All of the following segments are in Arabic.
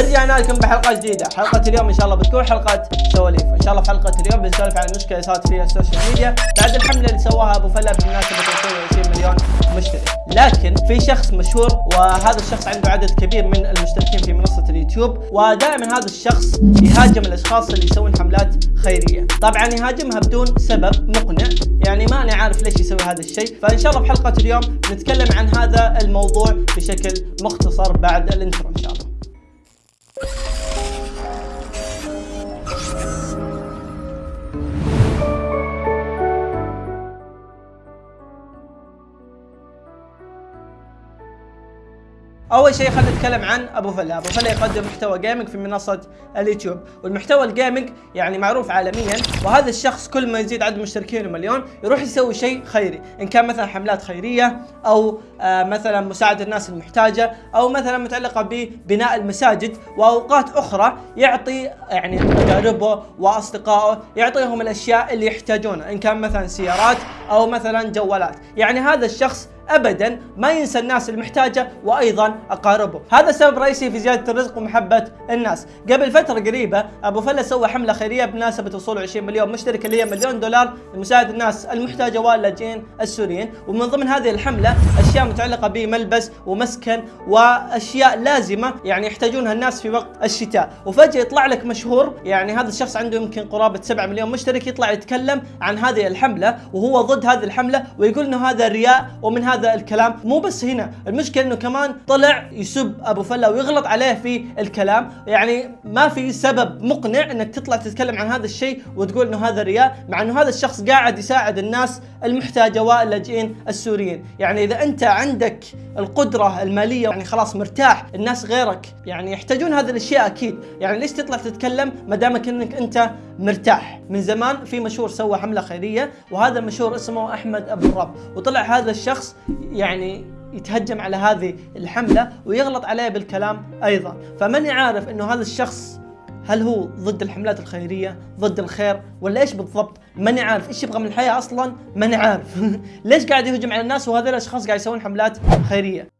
ورجعنا لكم بحلقة جديدة. حلقة اليوم إن شاء الله بتكون حلقة سواليف. إن شاء الله في حلقة اليوم بنسولف عن المشكلة صارت في ال social media. بعد الحملة اللي سواها أبو فلا بمناسبه وصول 20 مليون مشترك. لكن في شخص مشهور وهذا الشخص عنده عدد كبير من المشتركين في منصة اليوتيوب ودائما هذا الشخص يهاجم الأشخاص اللي يسوون حملات خيرية. طبعا يهاجمها بدون سبب مقنع. يعني ما أنا عارف ليش يسوي هذا الشيء. فإن شاء الله في حلقة اليوم نتكلم عن هذا الموضوع بشكل مختصر بعد ال intro. أول شيء خلينا نتكلم عن أبو فلا. أبو فلا يقدم محتوى gaming في منصة اليوتيوب. والمحتوى ال gaming يعني معروف عالميا وهذا الشخص كل ما يزيد عدد مشتركين مليون يروح يسوي شيء خيري. إن كان مثلا حملات خيرية أو آه مثلا مساعده الناس المحتاجة أو مثلا متعلقة ببناء المساجد. وأوقات أخرى يعطي يعني اقاربه وأصدقائه يعطيهم الأشياء اللي يحتاجونها إن كان مثلا سيارات أو مثلا جوالات. يعني هذا الشخص ابدا ما ينسى الناس المحتاجة وأيضا أقاربه، هذا سبب رئيسي في زيادة الرزق ومحبة الناس، قبل فترة قريبة أبو فله سوى حملة خيرية بمناسبة وصول 20 مليون مشترك اللي هي مليون دولار لمساعده الناس المحتاجة واللاجئين السوريين، ومن ضمن هذه الحملة أشياء متعلقة بملبس ومسكن وأشياء لازمة يعني يحتاجونها الناس في وقت الشتاء، وفجأة يطلع لك مشهور يعني هذا الشخص عنده يمكن قرابة 7 مليون مشترك يطلع يتكلم عن هذه الحملة وهو ضد هذه الحملة ويقول إنه هذا رياء ومن هذا هذا الكلام مو بس هنا. المشكلة إنه كمان طلع يسب أبو فلا ويغلط عليه في الكلام. يعني ما في سبب مقنع إنك تطلع تتكلم عن هذا الشيء وتقول إنه هذا رياء مع إنه هذا الشخص قاعد يساعد الناس المحتاجة واللاجئين السوريين. يعني إذا أنت عندك القدرة المالية يعني خلاص مرتاح الناس غيرك يعني يحتاجون هذه الأشياء أكيد. يعني ليش تطلع تتكلم؟ ما دامك إنك أنت مرتاح. من زمان في مشهور سوى حملة خيرية وهذا المشهور اسمه أحمد أبو الرب. وطلع هذا الشخص يعني يتهجم على هذه الحملة ويغلط عليه بالكلام أيضا. فماني عارف إنه هذا الشخص هل هو ضد الحملات الخيرية ضد الخير ولا إيش بالضبط؟ ماني عارف. إيش يبغى من الحياة أصلا؟ ماني عارف. ليش قاعد يهجم على الناس؟ وهذول الأشخاص قاعد يسوون حملات خيرية.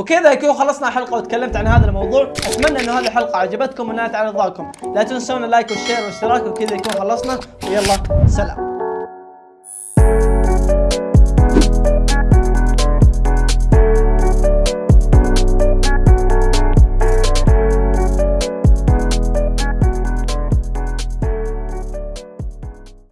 وكذا يكون خلصنا الحلقة وتكلمت عن هذا الموضوع. أتمنى انه هذه الحلقة عجبتكم ونالت على رضاكم. لا تنسون اللايك والشير والاشتراك وكذا يكون خلصنا. ويلا سلام.